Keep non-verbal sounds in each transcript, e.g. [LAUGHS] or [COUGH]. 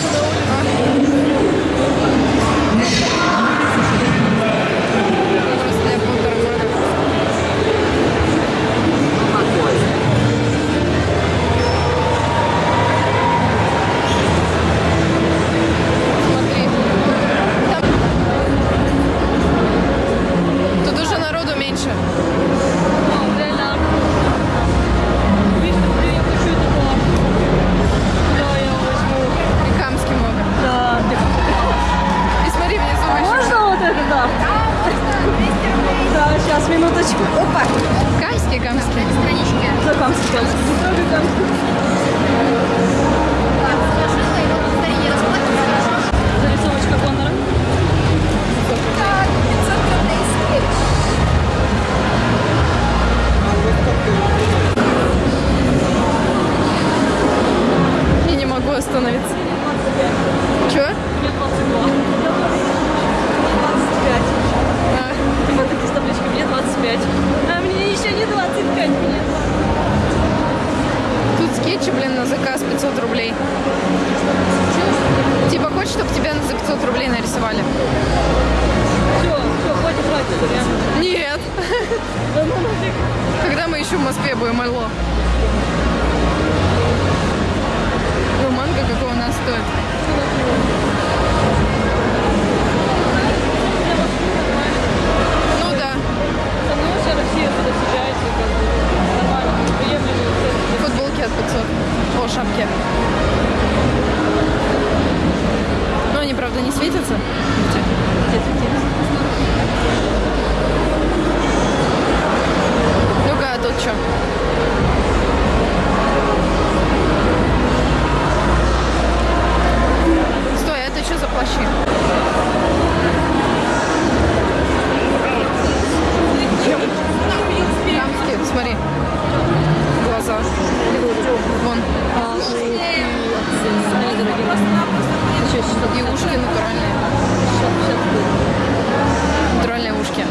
to know Все, все, хватит тратить, реально. Нет. Ну. Когда мы еще в Москве будем, алло? Ну, манго какого у нас стоит? Ну да. Со мной вся Россия туда съезжается, как бы. Нормально, приемлемые цены. Футболки от 500. О, шапки. Правда, не светятся. Ну-ка, а тут что? Стой, а это что за плащи? Дамские, смотри. Глаза. Вон. И ушки Натуральные ушки.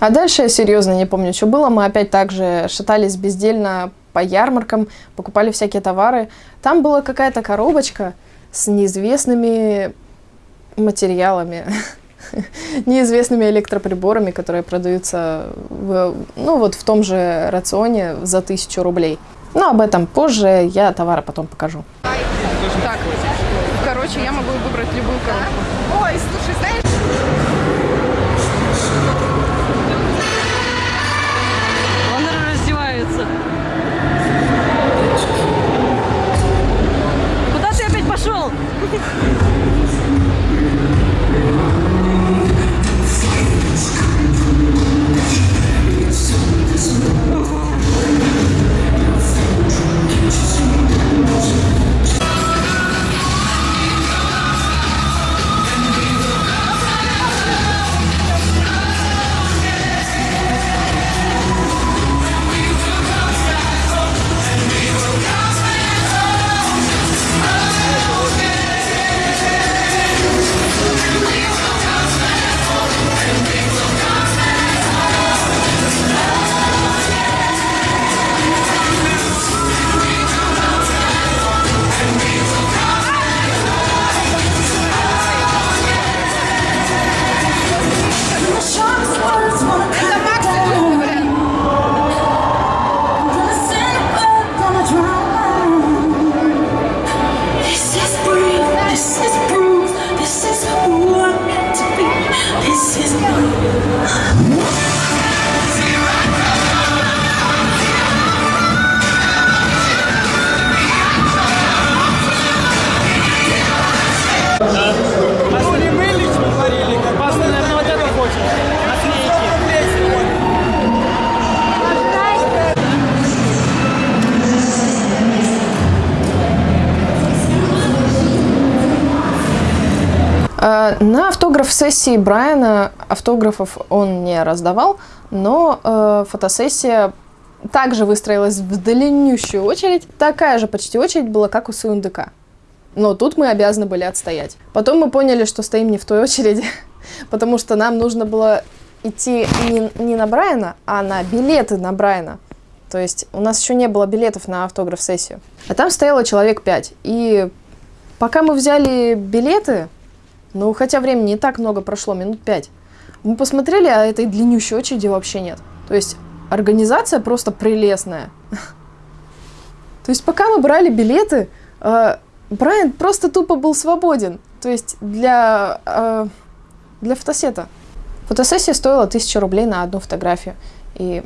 А дальше я серьезно не помню, что было. Мы опять также шатались бездельно по ярмаркам, покупали всякие товары. Там была какая-то коробочка с неизвестными материалами, [LAUGHS] неизвестными электроприборами, которые продаются в, ну, вот в том же рационе за тысячу рублей. Но об этом позже, я товары потом покажу. Так, короче, я могу выбрать любую коробку. На автограф-сессии Брайана автографов он не раздавал, но э, фотосессия также выстроилась в длиннющую очередь. Такая же почти очередь была, как у Сундыка. Но тут мы обязаны были отстоять. Потом мы поняли, что стоим не в той очереди, [LAUGHS] потому что нам нужно было идти не, не на Брайана, а на билеты на Брайана. То есть у нас еще не было билетов на автограф-сессию. А там стояло человек пять. И пока мы взяли билеты, ну, хотя времени не так много прошло, минут пять. Мы посмотрели, а этой длиннющей очереди вообще нет. То есть организация просто прелестная. То есть пока мы брали билеты, э, Брайан просто тупо был свободен. То есть для, э, для фотосета. Фотосессия стоила 1000 рублей на одну фотографию. И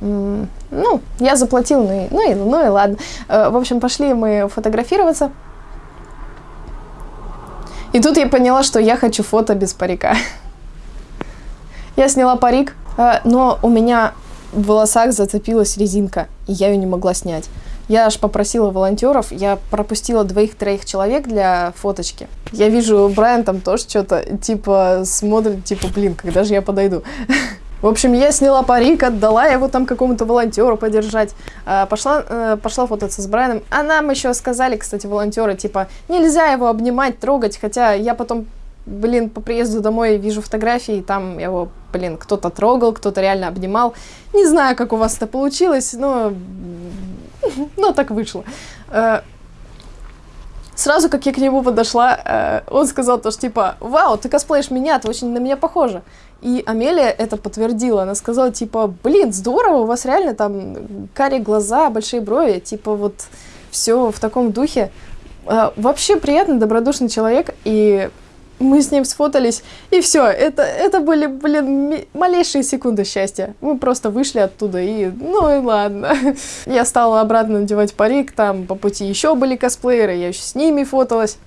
Ну, я заплатил, ну и, ну и, ну и ладно. Э, В общем, пошли мы фотографироваться. И тут я поняла, что я хочу фото без парика. Я сняла парик, э, но у меня в волосах зацепилась резинка, и я ее не могла снять. Я аж попросила волонтеров, я пропустила двоих-троих человек для фоточки. Я вижу, Брайан там тоже что-то, типа, смотрит, типа, блин, когда же я подойду? [LAUGHS] В общем, я сняла парик, отдала его там какому-то волонтеру подержать. А, Пошла, э, пошла фототься с Брайаном. А нам еще сказали, кстати, волонтеры, типа, нельзя его обнимать, трогать. Хотя я потом, блин, по приезду домой вижу фотографии, и там его, блин, кто-то трогал, кто-то реально обнимал. Не знаю, как у вас это получилось, но, [LAUGHS] но так вышло. Э, Сразу, как я к нему подошла, э, он сказал то, что типа, вау, ты косплеишь меня, ты очень на меня похожа. И Амелия это подтвердила. Она сказала, типа, блин, здорово, у вас реально там карие глаза, большие брови, типа вот все в таком духе. Э, Вообще приятный, добродушный человек, и мы с ним сфотались, и все. Это, это были, блин, малейшие секунды счастья. Мы просто вышли оттуда, и ну и ладно. [LAUGHS] Я стала обратно надевать парик, там по пути еще были косплееры, я еще с ними фоталась.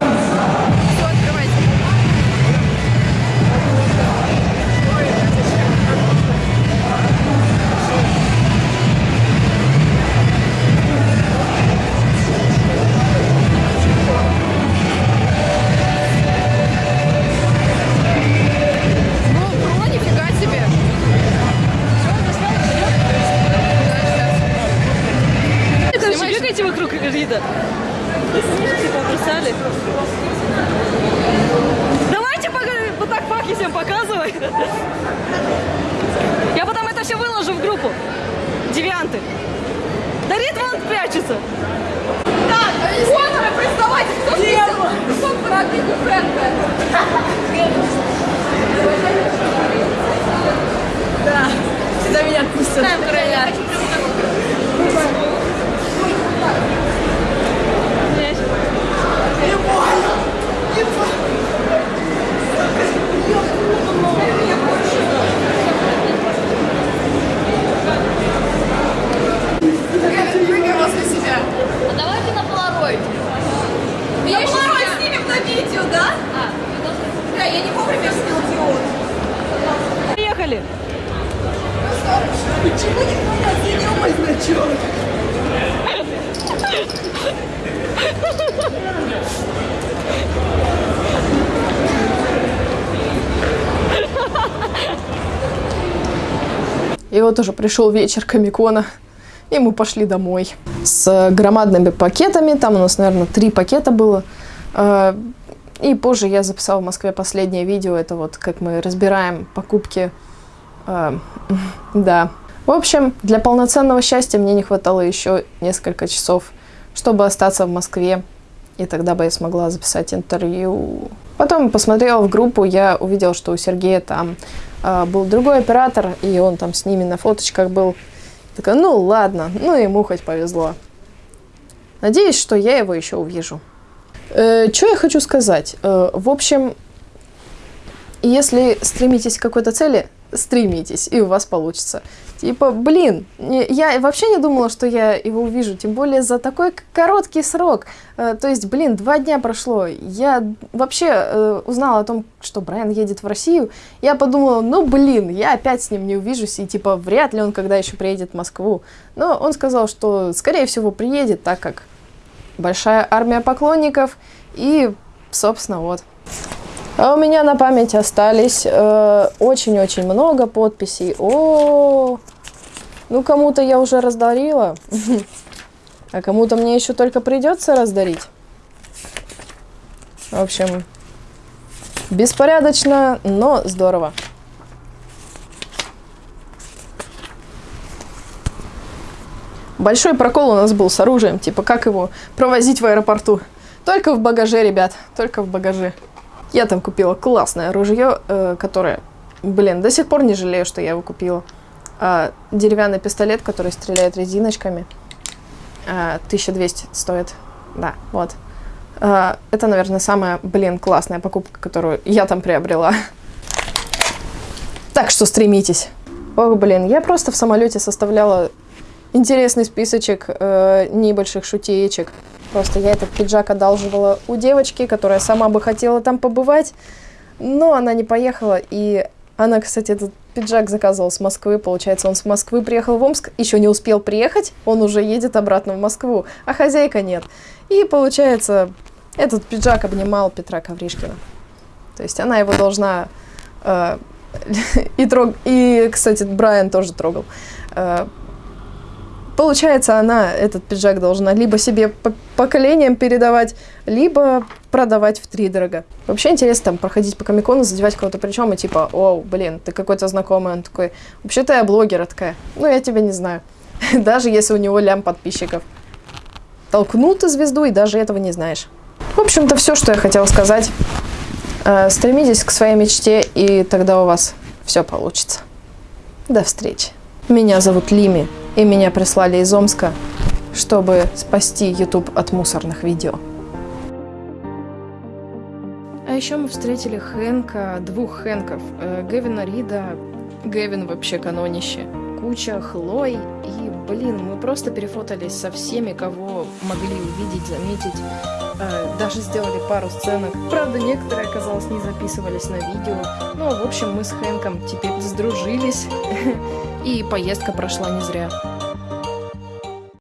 Бегайте вокруг Рида. Снежки побросали. Давайте пока- вот так факи всем показывай. Я потом это все выложу в группу. Девианты. Да Рид вон прячется. Так, Конора, признавайте, кто сделал? Кто Фрэнка? Да, сюда меня отпустят короля. Прыгай возле себя. А давайте на полароид. На полароид снимем на видео, да? Бля, я не вовремя снял диод. Поехали. Почему не мой значок? И вот уже пришел вечер Комикона, и мы пошли домой. С громадными пакетами, там у нас, наверное, три пакета было. Э, И позже я записала в Москве последнее видео, это вот как мы разбираем покупки. Э, [LAUGHS] Да. В общем, для полноценного счастья мне не хватало еще несколько часов, чтобы остаться в Москве, и тогда бы я смогла записать интервью. Потом посмотрела в группу, я увидела, что у Сергея там а, был другой оператор, и он там с ними на фоточках был. Такая, ну ладно, ну ему хоть повезло. Надеюсь, что я его еще увижу. что я хочу сказать? Э, в общем, если стремитесь к какой-то цели, стремитесь, и у вас получится. Типа, блин, я вообще не думала, что я его увижу, тем более за такой короткий срок. Э, то есть, блин, два дня прошло. Я вообще э, узнала о том, что Брайан едет в Россию. Я подумала, ну, блин, я опять с ним не увижусь, и типа, вряд ли он когда еще приедет в Москву. Но он сказал, что, скорее всего, приедет, так как большая армия поклонников, и, собственно, вот. А у меня на память остались э, очень-очень много подписей. О, ну кому-то я уже раздарила, [LAUGHS] а кому-то мне еще только придется раздарить. В общем, беспорядочно, но здорово. Большой прокол у нас был с оружием, типа как его провозить в аэропорту. Только в багаже, ребят, только в багаже. Я там купила классное ружье, э, которое, блин, до сих пор не жалею, что я его купила. А, деревянный пистолет, который стреляет резиночками. А, 1200 стоит. Да, вот. А, это, наверное, самая, блин, классная покупка, которую я там приобрела. Так что стремитесь. Ох, блин, я просто в самолете составляла интересный списочек э, небольших шутеечек. Просто я этот пиджак одалживала у девочки, которая сама бы хотела там побывать, но она не поехала, и она, кстати, этот пиджак заказывала с Москвы, получается, он с Москвы приехал в Омск, еще не успел приехать, он уже едет обратно в Москву, а хозяйка нет. И, получается, этот пиджак обнимал Петра Ковришкина. То есть она его должна... э, [LAUGHS] и, трог... и, кстати, Брайан тоже трогал. Э, Получается, она этот пиджак должна либо себе по поколениям передавать, либо продавать в три дорого. Вообще интересно там проходить по комикону, задевать кого-то причем и типа, о, блин, ты какой-то знакомый. Он такой, вообще-то я блогер такая. Ну, я тебя не знаю. [LAUGHS] Даже если у него лям подписчиков. Толкнул звезду и даже этого не знаешь. В общем-то, все, что я хотела сказать. Э, Стремитесь к своей мечте, и тогда у вас все получится. До встречи. Меня зовут Лими, и меня прислали из Омска, чтобы спасти YouTube от мусорных видео. А еще мы встретили Хэнка, двух Хэнков, э, Гевина Рида, Гевин вообще канонище, куча Хлой, и, блин, мы просто перефотались со всеми, кого могли увидеть, заметить, Э, даже сделали пару сценок. Правда, некоторые, оказалось, не записывались на видео. Но, в общем, мы с Хэнком теперь сдружились, [LAUGHS] и поездка прошла не зря.